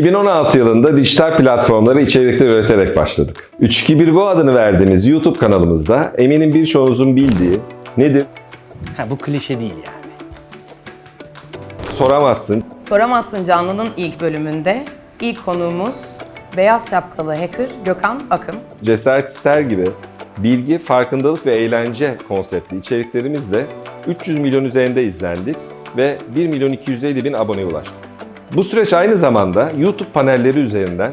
2016 yılında dijital platformlara içerikler üreterek başladık. 321 Go adını verdiğimiz YouTube kanalımızda eminim birçoğunuzun bildiği nedir? Ha bu klişe değil yani. Soramazsın. Soramazsın Canlı'nın ilk bölümünde ilk konuğumuz beyaz şapkalı hacker Gökhan Akın. Cesaret ister gibi bilgi, farkındalık ve eğlence konseptli içeriklerimizle 300 milyon üzerinde izlendik ve 1 milyon 250 bin aboneye ulaştık. Bu süreç aynı zamanda YouTube panelleri üzerinden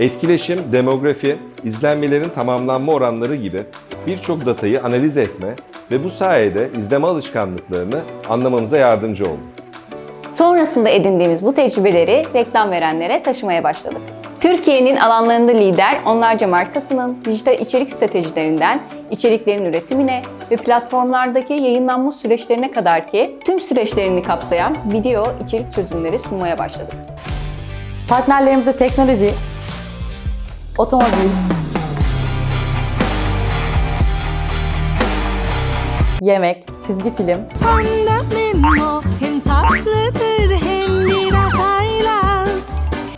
etkileşim, demografi, izlenmelerin tamamlanma oranları gibi birçok datayı analiz etme ve bu sayede izleme alışkanlıklarını anlamamıza yardımcı oldu. Sonrasında edindiğimiz bu tecrübeleri reklam verenlere taşımaya başladık. Türkiye'nin alanlarında lider onlarca markasının dijital içerik stratejilerinden içeriklerin üretimine ve platformlardaki yayınlanma süreçlerine kadar ki tüm süreçlerini kapsayan video içerik çözümleri sunmaya başladık. Partnerlerimizde teknoloji, otomobil, yemek, çizgi film,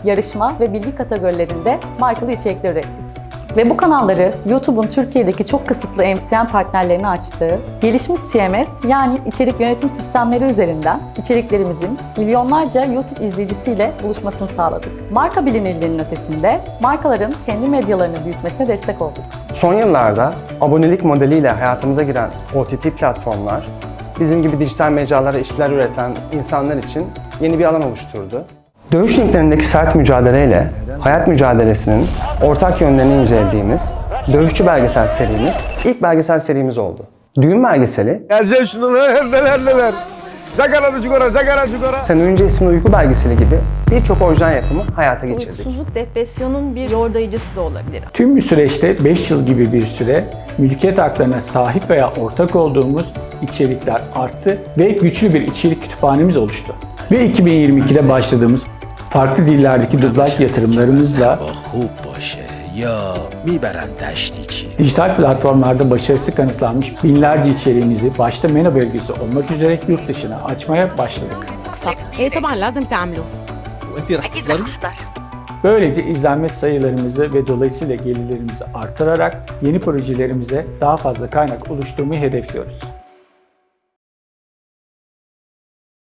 yarışma ve bilgi kategorilerinde markalı içerikler ürettik. Ve bu kanalları YouTube'un Türkiye'deki çok kısıtlı MCN partnerlerini açtığı, gelişmiş CMS yani içerik yönetim sistemleri üzerinden içeriklerimizin milyonlarca YouTube izleyicisiyle buluşmasını sağladık. Marka bilinirliğinin ötesinde markaların kendi medyalarını büyütmesine destek olduk. Son yıllarda abonelik modeliyle hayatımıza giren OTT platformlar, bizim gibi dijital mecralara işler üreten insanlar için yeni bir alan oluşturdu. Dövüş ringlerindeki sert mücadeleyle hayat mücadelesinin ortak yönlerini incelediğimiz Dövüşçü belgesel serimiz ilk belgesel serimiz oldu. Düğün belgeseli, Geleceksin şunu neler neler neler. Zagara cigara zagara cigara. Sen Önce isimli uyku belgeseli gibi birçok orijinal yapımı hayata geçirdik. Uykusuzluk depresyonun bir yordayıcısı da olabilir. Tüm bir süreçte 5 yıl gibi bir süre mülkiyet haklarına sahip veya ortak olduğumuz içerikler arttı ve güçlü bir içerik kütüphanemiz oluştu. Ve 2022'de başladığımız farklı dillerdeki dublaj yatırımlarımızla dijital platformlarda başarısı kanıtlanmış binlerce içeriğimizi başta MENA bölgesi olmak üzere yurt dışına açmaya başladık. Böylece izlenme sayılarımızı ve dolayısıyla gelirlerimizi artırarak yeni projelerimize daha fazla kaynak oluşturmayı hedefliyoruz.